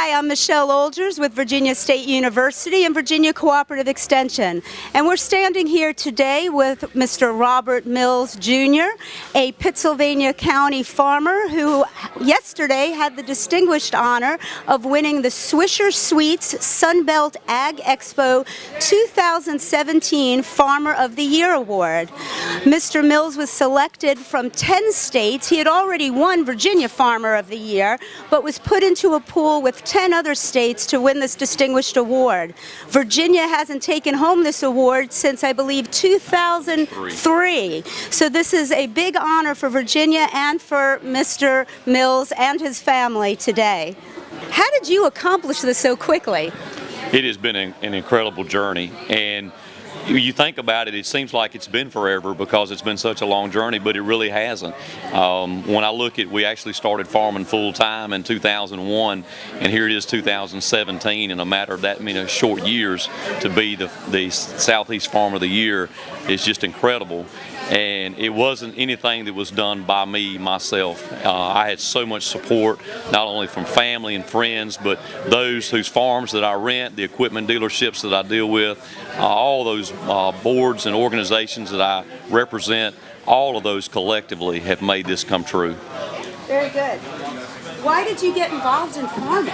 Hi, I'm Michelle Olgers with Virginia State University and Virginia Cooperative Extension. And we're standing here today with Mr. Robert Mills Jr., a Pittsylvania County farmer who yesterday had the distinguished honor of winning the Swisher Sweets Sunbelt Ag Expo 2017 Farmer of the Year Award. Mr. Mills was selected from 10 states. He had already won Virginia Farmer of the Year, but was put into a pool with 10 other states to win this distinguished award. Virginia hasn't taken home this award since, I believe, 2003. So this is a big honor for Virginia and for Mr. Mills and his family today. How did you accomplish this so quickly? It has been an incredible journey and you think about it, it seems like it's been forever because it's been such a long journey, but it really hasn't. Um, when I look at, we actually started farming full time in 2001, and here it is 2017. In a matter of that many short years, to be the the Southeast Farmer of the Year is just incredible and it wasn't anything that was done by me myself. Uh, I had so much support, not only from family and friends, but those whose farms that I rent, the equipment dealerships that I deal with, uh, all those uh, boards and organizations that I represent, all of those collectively have made this come true. Very good. Why did you get involved in farming?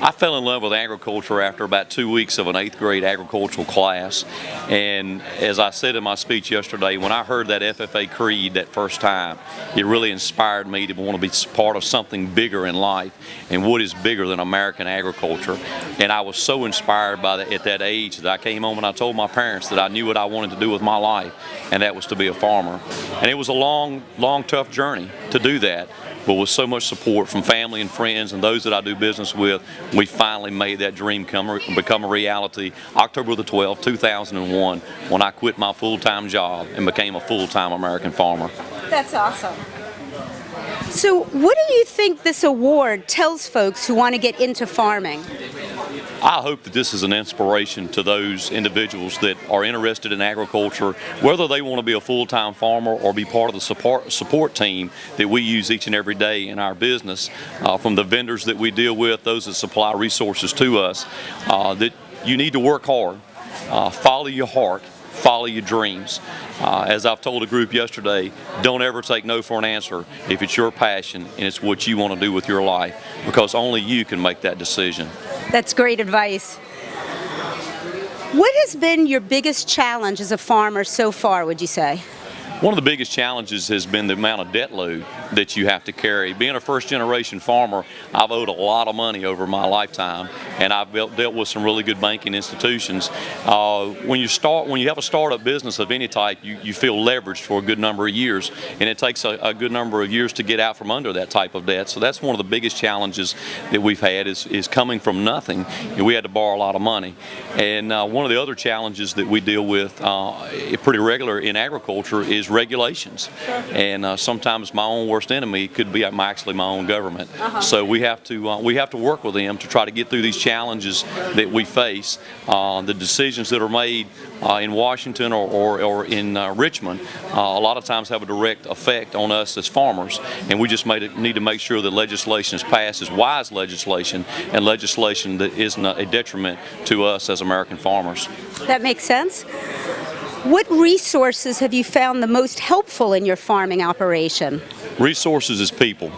I fell in love with agriculture after about two weeks of an eighth grade agricultural class. And as I said in my speech yesterday, when I heard that FFA creed that first time, it really inspired me to want to be part of something bigger in life. And what is bigger than American agriculture? And I was so inspired by that at that age that I came home and I told my parents that I knew what I wanted to do with my life, and that was to be a farmer. And it was a long, long, tough journey to do that but with so much support from family and friends and those that I do business with, we finally made that dream come become a reality October the 12th, 2001, when I quit my full-time job and became a full-time American farmer. That's awesome. So what do you think this award tells folks who want to get into farming? I hope that this is an inspiration to those individuals that are interested in agriculture, whether they want to be a full-time farmer or be part of the support, support team that we use each and every day in our business, uh, from the vendors that we deal with, those that supply resources to us, uh, that you need to work hard, uh, follow your heart, follow your dreams. Uh, as I've told a group yesterday, don't ever take no for an answer if it's your passion and it's what you want to do with your life because only you can make that decision. That's great advice. What has been your biggest challenge as a farmer so far, would you say? One of the biggest challenges has been the amount of debt load that you have to carry. Being a first generation farmer, I've owed a lot of money over my lifetime and I've dealt with some really good banking institutions. Uh, when you start, when you have a startup business of any type, you, you feel leveraged for a good number of years and it takes a, a, good number of years to get out from under that type of debt. So that's one of the biggest challenges that we've had is, is coming from nothing. We had to borrow a lot of money. And uh, one of the other challenges that we deal with uh, pretty regular in agriculture is regulations. And uh, sometimes my own worst enemy could be my, actually my own government. Uh -huh. So we have to uh, we have to work with them to try to get through these challenges that we face. Uh, the decisions that are made uh, in Washington or, or, or in uh, Richmond a lot of times have a direct effect on us as farmers. And we just it, need to make sure that legislation is passed as wise legislation and legislation that isn't a detriment to us as American farmers. That makes sense. What resources have you found the most helpful in your farming operation? Resources is people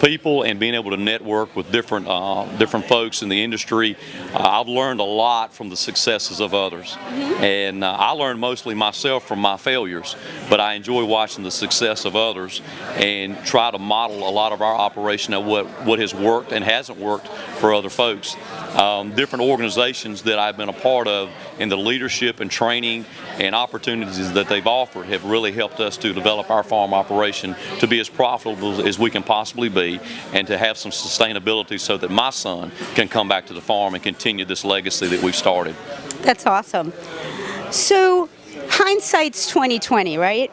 people and being able to network with different uh, different folks in the industry. Uh, I've learned a lot from the successes of others. Mm -hmm. And uh, I learned mostly myself from my failures, but I enjoy watching the success of others and try to model a lot of our operation of what, what has worked and hasn't worked for other folks. Um, different organizations that I've been a part of and the leadership and training and opportunities that they've offered have really helped us to develop our farm operation to be as profitable as we can possibly be and to have some sustainability so that my son can come back to the farm and continue this legacy that we've started. That's awesome. So hindsight's 2020, right?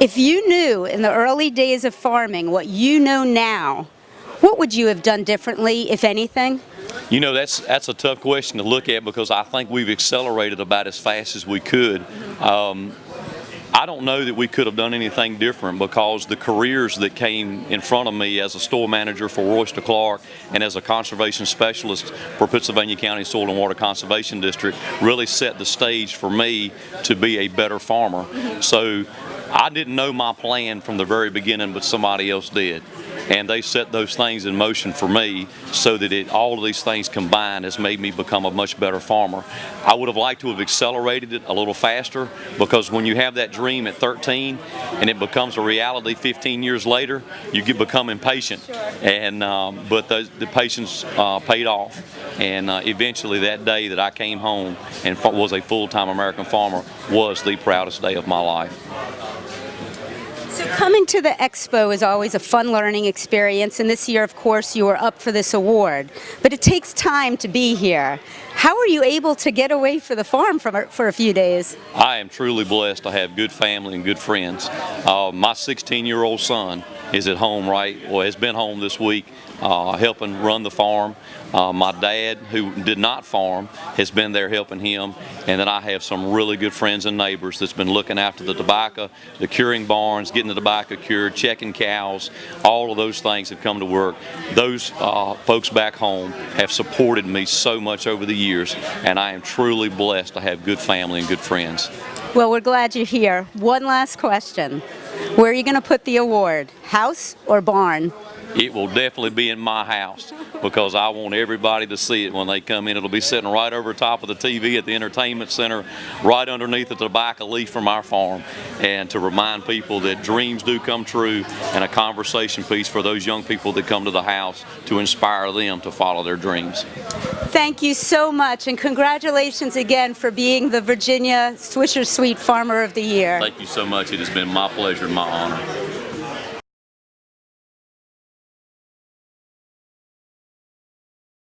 If you knew in the early days of farming what you know now, what would you have done differently, if anything? You know, that's that's a tough question to look at because I think we've accelerated about as fast as we could. Um, I don't know that we could have done anything different because the careers that came in front of me as a store manager for Royster Clark and as a conservation specialist for Pittsylvania County Soil and Water Conservation District really set the stage for me to be a better farmer. So I didn't know my plan from the very beginning, but somebody else did. And they set those things in motion for me so that it, all of these things combined has made me become a much better farmer. I would have liked to have accelerated it a little faster because when you have that dream at 13 and it becomes a reality 15 years later, you get become impatient. And um, but the, the patience uh, paid off. And uh, eventually, that day that I came home and was a full-time American farmer was the proudest day of my life. Coming to the expo is always a fun learning experience, and this year, of course, you are up for this award. But it takes time to be here. How are you able to get away for the farm for, for a few days? I am truly blessed to have good family and good friends. Uh, my 16-year-old son is at home right, well, has been home this week uh, helping run the farm. Uh, my dad, who did not farm, has been there helping him. And then I have some really good friends and neighbors that's been looking after the tobacco, the curing barns, getting the tobacco cured, checking cows. All of those things have come to work. Those uh, folks back home have supported me so much over the years, and I am truly blessed to have good family and good friends. Well, we're glad you're here. One last question. Where are you going to put the award? House or barn? It will definitely be in my house because I want everybody to see it when they come in. It'll be sitting right over top of the TV at the entertainment center, right underneath the tobacco leaf from our farm, and to remind people that dreams do come true and a conversation piece for those young people that come to the house to inspire them to follow their dreams. Thank you so much, and congratulations again for being the Virginia Swisher Sweet Farmer of the Year. Thank you so much. It has been my pleasure and my honor.